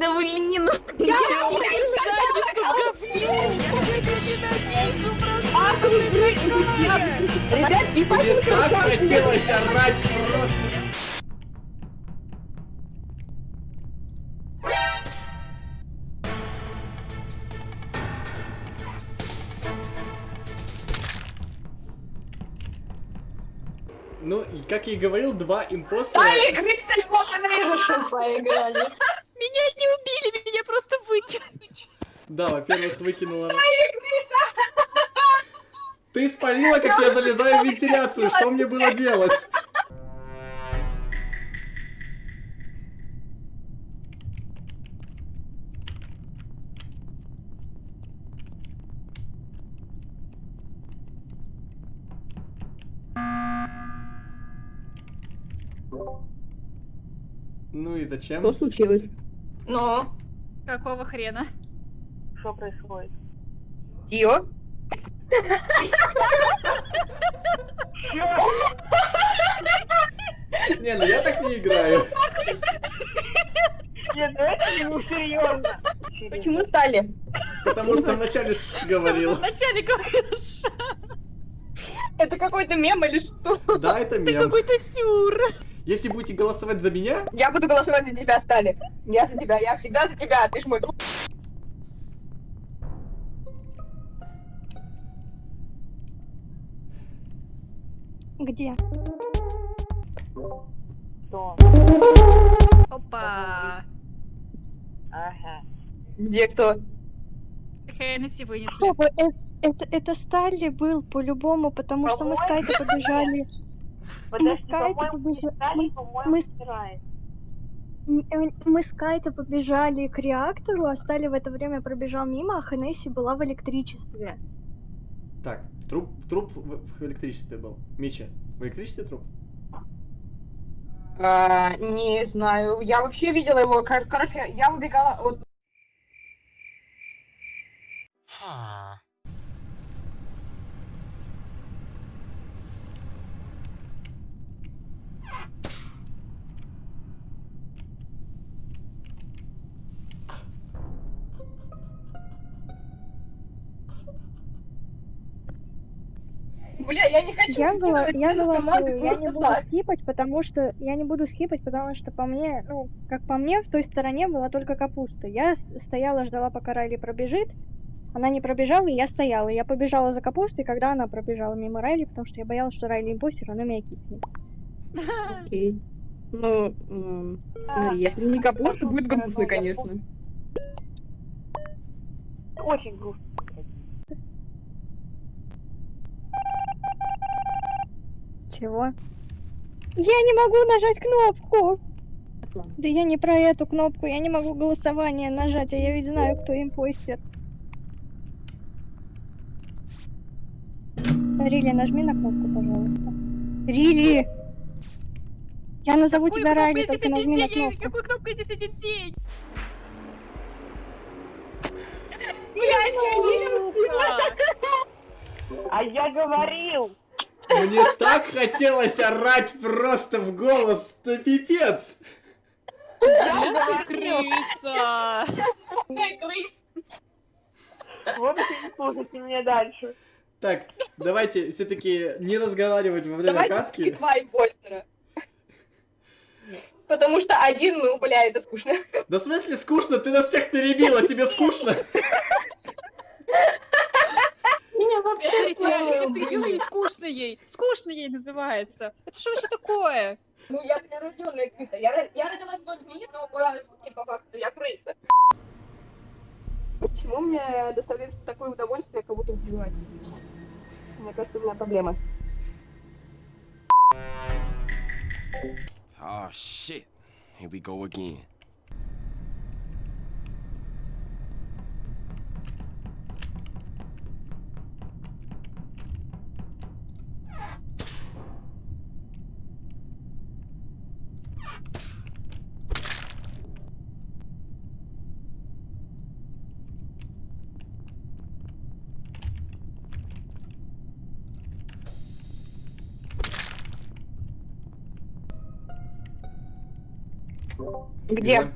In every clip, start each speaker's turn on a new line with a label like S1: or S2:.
S1: Да блин,
S2: Я тебя ненавижу, просто ты такая!
S3: Ребят,
S4: Мне
S3: ебать,
S4: так хотелось орать просто. Ну, и как я и говорил, два импостера...
S1: Стали крысы хорошо поиграли.
S2: Меня не убили, меня просто выкинули.
S4: Да, во-первых, выкинула... Ты спалила, как я залезаю в вентиляцию, что мне было делать? Ну и зачем?
S3: Что случилось?
S1: Ну,
S2: Какого хрена?
S5: Что происходит?
S3: Тио?
S4: Не, ну я так не играю.
S5: Нет, ну это не серьезно.
S3: Почему стали?
S4: Потому что вначале ш говорил.
S2: Вначале говоришь,
S3: Это какой-то мем или что?
S4: Да, это мем.
S2: какой-то сюр.
S4: Если будете голосовать за меня,
S3: Я буду голосовать за тебя, Стали. Я за тебя, я всегда за тебя, ты ж мой друг.
S6: Где?
S5: Что?
S2: Опа.
S5: Ага.
S3: Где кто?
S2: Хеннесси вынесли.
S6: Стоп, э- это, это Сталли был по-любому, потому что мы с Кайтой побежали.
S5: Подожди,
S6: Кайта
S5: Стали,
S6: мы-
S5: собирает.
S6: М, э, Мы с Кайтой побежали к реактору, а Сталли в это время пробежал мимо, а Хенесси была в электричестве.
S4: Так, труп, труп в, электричестве был. Мича, в электричестве труп?
S3: А, не знаю, я вообще видела его, кор- короче, я убегала от... Бля, я не хочу
S6: Я, была, я голосую, я не буду
S3: так.
S6: скипать, потому что я не буду скипать, потому что по мне, ну, как по мне, в той стороне была только капуста. Я стояла, ждала, пока Райли пробежит. Она не пробежала, и я стояла. Я побежала за капустой, когда она пробежала мимо Райли, потому что я боялась, что Райли импостер, она меня кикнет.
S3: Окей. Ну, смотри, если не капуста, будет грустно, конечно.
S5: Очень грустно.
S6: Чего? Я не могу нажать кнопку! Да я не про эту кнопку, я не могу голосование нажать, а я ведь знаю, кто импостер. Рили, нажми на кнопку, пожалуйста. Рили! Я назову
S2: Какой
S6: тебя Райли, только нажми на
S2: день?
S6: кнопку.
S2: Какой кнопкой здесь один день?
S5: А я говорил!
S4: Мне так хотелось орать просто в голос, да пипец!
S2: Эх ты крыса!
S1: крыс.
S5: В общем, слушайте меня дальше.
S4: Так, давайте все-таки не разговаривать во время
S3: Давайте
S4: катки.
S3: два импостера. Потому что один, ну, бля, это скучно.
S4: Да в смысле скучно? Ты нас всех перебила, тебе скучно?
S1: Меня вообще
S2: Смотрите, я всех перебила и скучно ей. Скучно ей называется. Это что вообще такое?
S3: Ну, я прирожденная крыса. Я, я родилась в змеи, но по, по факту я крыса. Почему мне доставляет такое удовольствие кого-то убивать? Мне кажется, у меня проблема.
S7: Oh shit. Here we go again.
S3: Где?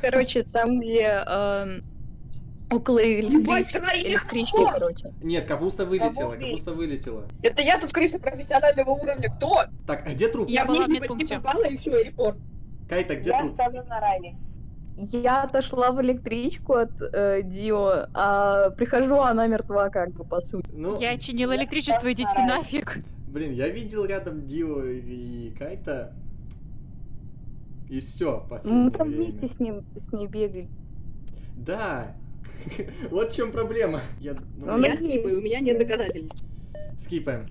S8: Короче, там, где эм, около электрички, короче.
S4: Нет, капуста вылетела, капуста вылетела.
S3: Это я тут крыса профессионального уровня. Кто?
S4: Так, а где труп?
S2: Я была в
S3: не
S2: медпункте.
S3: попала и все, репорт.
S4: Кайта, где
S5: Я
S4: труп?
S5: ставлю на Райли.
S8: Я отошла в электричку от э, Дио, а прихожу, а она мертва, как бы, по сути.
S4: Ну,
S2: Я чинила электричество, идите нафиг.
S4: блин, я видел рядом Дио и Кайта. И все, последнее
S8: Мы там
S4: время.
S8: вместе с ним, с ней бегали.
S4: Да. Вот в чем проблема. Я, ну,
S8: Ну,
S3: Я скипаю, у меня нет доказательств.
S4: Скипаем.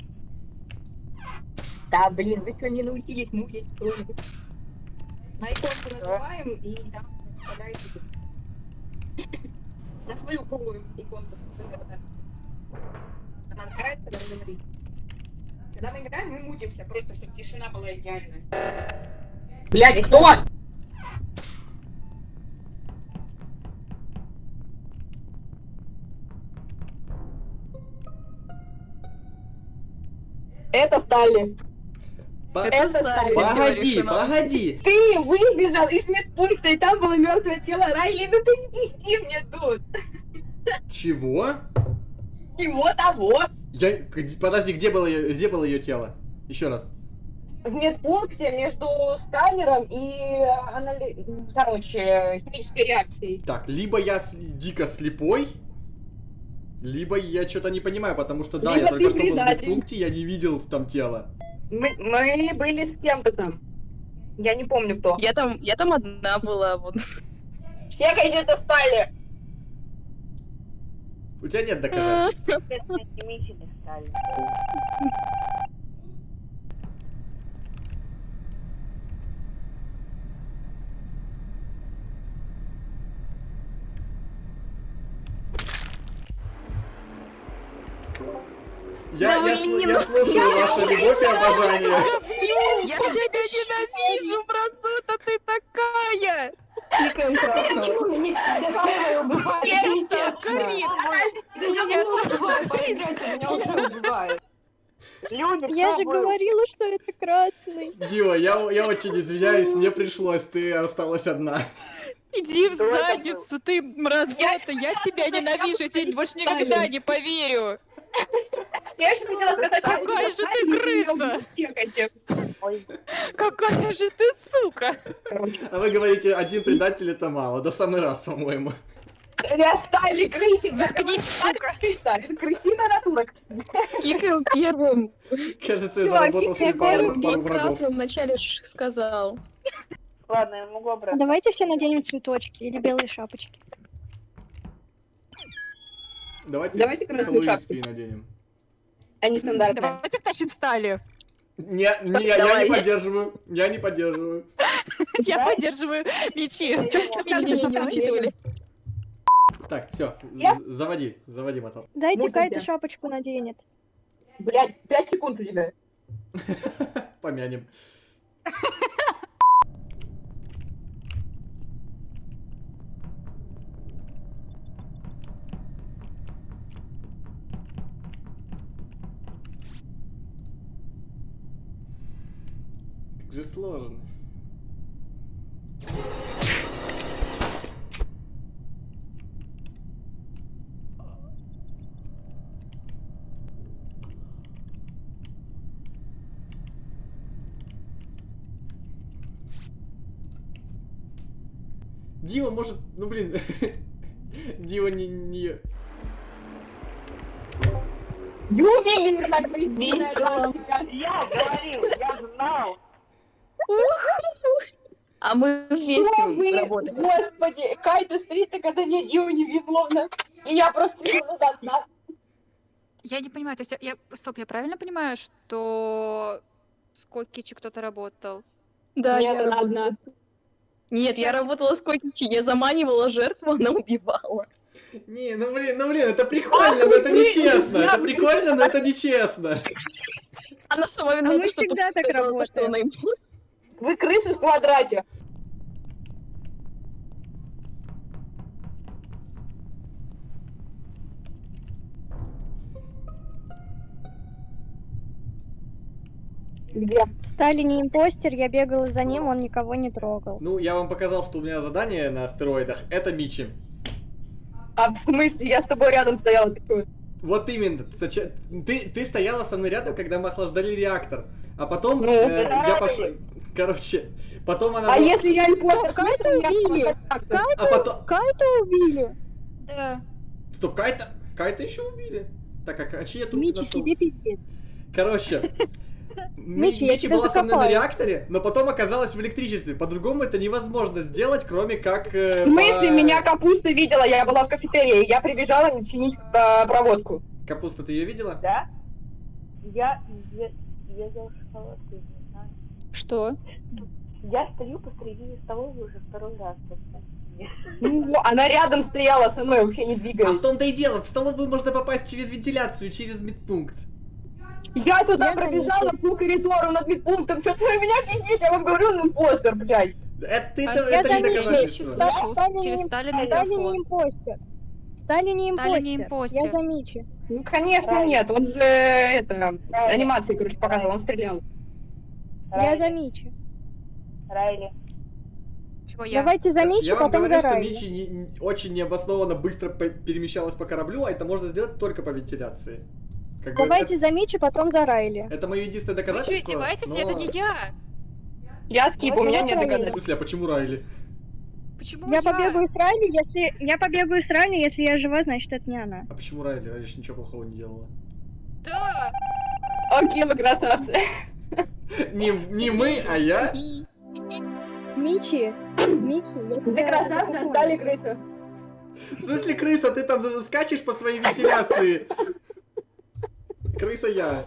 S3: Да, блин, вы что, не научились мучить кто-нибудь? На иконку нажимаем и там попадаете. На свою круглую иконку. Она сгорает, когда вы говорите. Когда мы играем, мы мутимся, просто чтобы тишина была идеальная. Блять, кто? Это Стали.
S4: По-
S8: Это Стали.
S4: Погоди, погоди.
S3: Ты выбежал из медпункта, и там было мертвое тело Райли. Ну ты не пизди мне тут.
S4: Чего?
S3: Его того.
S4: Я, подожди, где было ее, где было ее тело? Еще раз.
S3: В медпункте между сканером и анали... короче, химической реакцией.
S4: Так, либо я дико слепой, либо я что-то не понимаю, потому что да,
S3: Либо
S4: я только что был в медпункте, я не видел там тело.
S3: Мы, мы были с кем-то там. Я не помню кто.
S8: Я там, я там одна была, вот.
S3: Все где-то стали.
S4: У тебя нет доказательств. Я, я, сл- я слушаю ваша любовь и обожание.
S2: Я тебя ненавижу, Бразута, ты такая!
S8: Кликаем красного.
S1: Всегда? Это
S2: Я
S5: кто
S6: же говорила, что это красный.
S4: Дима, я, я очень извиняюсь, мне пришлось, ты осталась одна.
S2: Иди в задницу, ты мразота, я тебя ненавижу, я тебе больше никогда не поверю.
S3: Я же хотела сказать, что
S2: Какая же ты крыса! Какая же ты сука!
S4: А вы говорите, один предатель это мало, до самый раз, по-моему.
S3: Я стали крысить.
S2: Заткнись, сука!
S3: Крыса, крысиная натура.
S8: Кикаем первым.
S4: Кажется, я заработал себе пару, пару врагов.
S8: красным вначале ж сказал.
S5: ладно, я могу обратно.
S6: Давайте все наденем цветочки или белые шапочки.
S4: Давайте,
S3: Давайте красную шапку.
S4: наденем.
S3: Они стандартные.
S2: Давайте втащим стали.
S4: Не, не, я
S8: Давай.
S4: не поддерживаю, я не поддерживаю.
S2: Я поддерживаю мечи.
S4: Так, все,
S3: Я-
S4: заводи, заводи мотор.
S6: Дайте Кайта
S3: я?
S6: шапочку наденет.
S3: Блять, 5 секунд у тебя.
S4: Помянем. Же сложно. Дима может, ну блин, Дима не, не...
S1: Весело.
S5: Я говорил, я знал.
S8: А мы вместе работали.
S3: Господи, Кайта стоит, а когда не Дио невиновна. И я просто одна.
S2: Я не понимаю, то есть я... я- Стоп, я правильно понимаю, что с Кокичи кто-то работал?
S8: Да,
S3: Нет,
S8: я
S3: она
S8: работала
S3: одна.
S8: Нет, я работала с Котичи, я заманивала жертву, она убивала.
S4: Не, ну блин, ну блин, это прикольно, но это нечестно. Это прикольно, но это нечестно.
S8: Она сама
S6: А
S8: виновата,
S6: мы
S8: что
S6: всегда так
S8: то, что
S6: работаем.
S8: она импульс.
S3: Вы крысы в квадрате. Где?
S6: Стали не импостер, я бегала за ним, он никого не трогал.
S4: Ну, я вам показал, что у меня задание на астероидах. Это Мичи.
S3: А в смысле? Я с тобой рядом стояла. Ты?
S4: Вот именно. Ты, ты стояла со мной рядом, когда мы охлаждали реактор. А потом
S3: Ну,
S4: э,
S5: да.
S4: я пошел... Короче, потом она...
S3: А
S4: была-
S3: если я импостер, меня
S6: убили?
S3: как-то?
S4: А потом...
S6: Кайта убили!
S2: Да.
S4: Стоп, Кайта... Кайта еще убили? Так, а, а чьи я трупы
S6: Мичи,
S4: нашел?
S6: тебе пиздец.
S4: Короче,
S6: Мичи, я
S4: Мичи
S6: тебя
S4: была со мной на реакторе, но потом оказалась в электричестве. По-другому это невозможно сделать, кроме как... э,
S3: В смысле,
S4: по-
S3: меня капуста видела, я была в кафетерии, я прибежала чинить э, проводку.
S4: Капуста, ты ее видела?
S5: Да? Я, я, шоколадку, не знаю.
S2: Что?
S5: Я стою посредине столовой уже второй раз.
S3: Ну, она рядом стояла со мной, вообще не
S4: А в том-то и дело, в столовую можно попасть через вентиляцию, через медпункт.
S3: Я туда
S6: Я
S3: пробежала по коридору над медпунктом, что ты меня пиздишь, я вам говорю, ну постер, блядь.
S4: Это, ты-
S2: А
S4: это,
S6: я
S4: это не доказательство.
S2: что- Слышу,
S6: Стали
S2: через
S6: не-
S2: Сталин
S6: не импостер. Стали не импостер.
S2: Стали не импостер.
S6: Я за Мичи.
S3: Ну, конечно,
S5: Правильно.
S3: нет, он же, это,
S5: Правильно.
S3: анимации, короче, показывал, он стрелял.
S6: Я за
S5: Райли. Райли.
S2: Чего я?
S6: Давайте за Мичи,
S4: я вам
S6: потом
S4: говорю,
S6: за
S4: что
S6: Райли.
S4: Мичи не- не- очень необоснованно быстро перемещалась по кораблю, а это можно сделать только по вентиляции. Как
S6: Давайте за Мичи, потом за Райли.
S4: это, это мое единственное
S9: Вы что,
S4: доказательство.
S9: издеваетесь?
S4: но-
S9: Это не я.
S3: Я скип, у меня нет
S4: В
S3: доказательств.
S4: смысле, а почему Райли?
S2: Почему
S6: Я побегаю с Райли, если... Я побегаю с Райли, если я жива, значит это не она.
S4: А почему Райли? Райли же ничего плохого не делала.
S9: Да.
S3: Окей, вы красавцы.
S4: Не, не мы, а я.
S6: Мичи, Мичи, я
S3: Вы
S6: тебя
S3: красавцы,
S6: атакую.
S3: стали крыса.
S4: В смысле, крыса, ты там скачешь по своей вентиляции. Крыса я.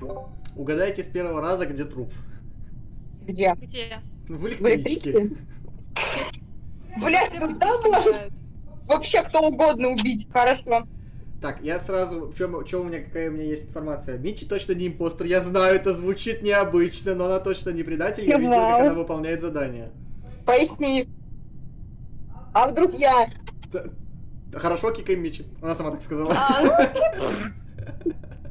S4: Угадайте с первого раза, где труп.
S3: Где?
S9: Где?
S4: В электричке.
S3: Блять, когда можешь вообще кто угодно убить? Хорошо.
S4: Так, я сразу... В чем, у меня, какая у меня есть информация? Мичи точно не импостер. Я знаю, это звучит необычно, но она точно не предатель. Я видел, как она выполняет задание.
S3: Поясни. А вдруг я?
S4: Хорошо, кикаем Мичи. Она сама так сказала.
S3: А, ну,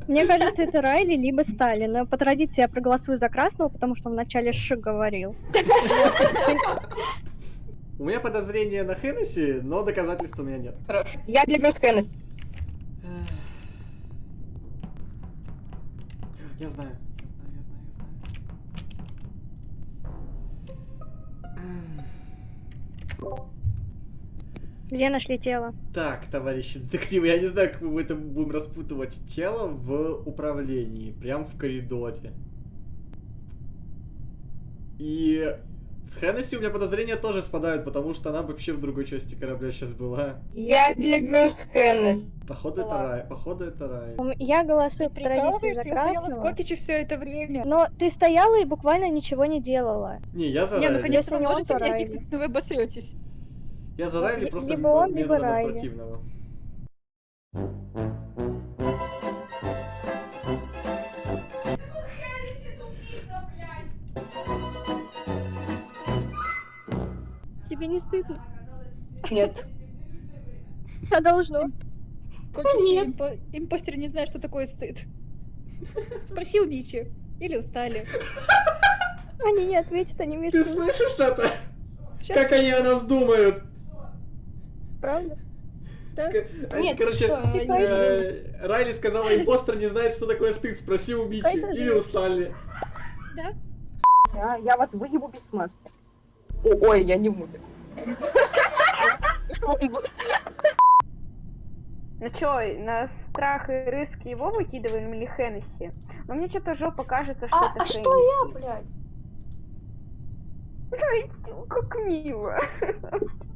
S6: Мне кажется, это Райли, либо Сталин. Но по традиции я проголосую за красного, потому что вначале Ши говорил.
S4: У меня подозрение на Хеннесси, но доказательств у меня нет.
S3: хорошо. Я бегаю с Хеннес.
S4: Я знаю, я знаю, я знаю, я знаю.
S6: Где нашли тело?
S4: Так, товарищи детективы, я не знаю, как мы это будем распутывать. Тело в управлении, прям в коридоре. И с Хеннесси у меня подозрения тоже спадают, потому что она вообще в другой части корабля сейчас была.
S3: Я бегаю с Хеннес.
S4: Походу это рай, походу это рай.
S6: Я голосую по традиции за
S2: стояла с
S6: красного.
S2: Кокичи все это время.
S6: Но ты стояла и буквально ничего не делала.
S4: Не, я за
S2: Не, ну конечно, вы можете меня кикнуть, но вы обосретесь.
S4: Я за Райли
S6: Ли-
S4: просто
S6: либо он, либо Райли.
S4: противного.
S6: Тебе не стыдно?
S3: Нет.
S6: А должно.
S2: Кокичи, импо- импостер не знает, что такое стыд. Спроси у Мичи. Или устали.
S6: Они не ответят, они
S4: Ты
S6: мешают.
S4: слышишь это?
S2: Сейчас
S4: Как они о нас думают?
S6: Правда?
S2: Да.
S4: Ска- они,
S3: Нет,
S4: короче,
S3: что,
S4: э, Райли сказала, импостер не знает, что такое стыд. Спроси у Мичи. Или у Сталли.
S3: Я, я вас выебу без смазки. О, ой, я не буду.
S1: Ну чё, на страх и риск его выкидываем или Хеннесси? Но мне что-то жопа кажется, что это
S3: А, что
S1: Хеннесси.
S3: я, блядь?
S1: Ай, как мило.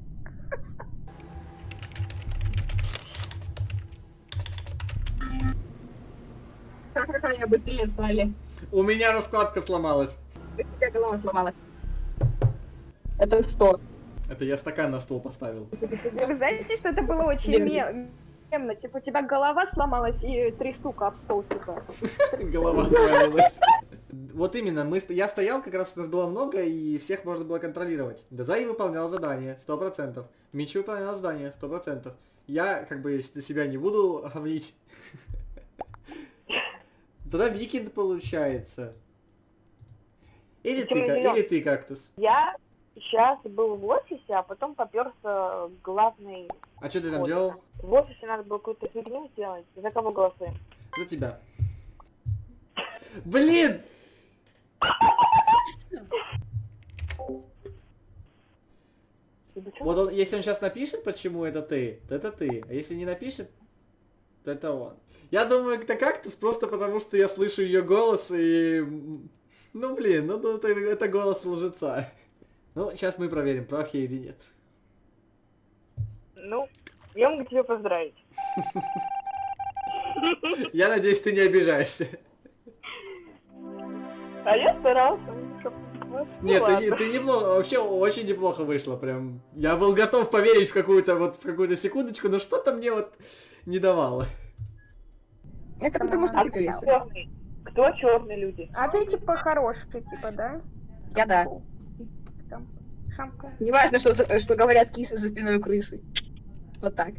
S3: Ха-ха-ха, я быстрее стали.
S4: У меня раскладка сломалась.
S3: У тебя голова сломалась. Это что?
S4: Это я стакан на стол поставил.
S1: Вы знаете, что это было очень
S3: Верно.
S1: ме- мемно? Типа у тебя голова сломалась и три штука об стол, типа.
S4: Голова отвалилась. Вот именно, мы, я стоял, как раз нас было много, и всех можно было контролировать. Дазай выполнял задание, сто процентов. Мичи выполнял задание, сто процентов. Я, как бы, если себя не буду говнить. Тогда Викинд получается. Или ты, или ты, кактус.
S5: Я сейчас был в офисе, а потом поперся главный...
S4: А что ты там делал?
S5: В офисе надо было какую-то фигню сделать. За кого голосуем?
S4: За тебя. Блин! Вот он, если он сейчас напишет, почему это ты, то это ты. А если не напишет, это он. Я думаю, это кактус просто потому, что я слышу ее голос и... Ну блин, ну это, это голос лжеца. Ну, сейчас мы проверим, прав я или нет.
S5: Ну, я могу тебя поздравить.
S4: Я надеюсь, ты не обижаешься.
S5: А я старался.
S4: Нет, ты, ты неплохо, вообще очень неплохо вышло, прям. Я был готов поверить в какую-то вот в какую-то секундочку, но что-то мне вот не давало.
S8: Это потому что
S5: А
S8: ты
S5: кто
S8: крыса.
S5: черный? Кто черные люди?
S6: А ты типа хороший, типа, да?
S8: Я да.
S6: Там, шамка.
S8: Неважно, что, за- что говорят кисы за спиной у крысы. Вот так.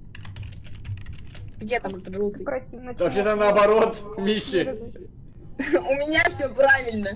S8: Где там этот желтый?
S4: Вообще-то наоборот, Миши.
S8: У меня все правильно.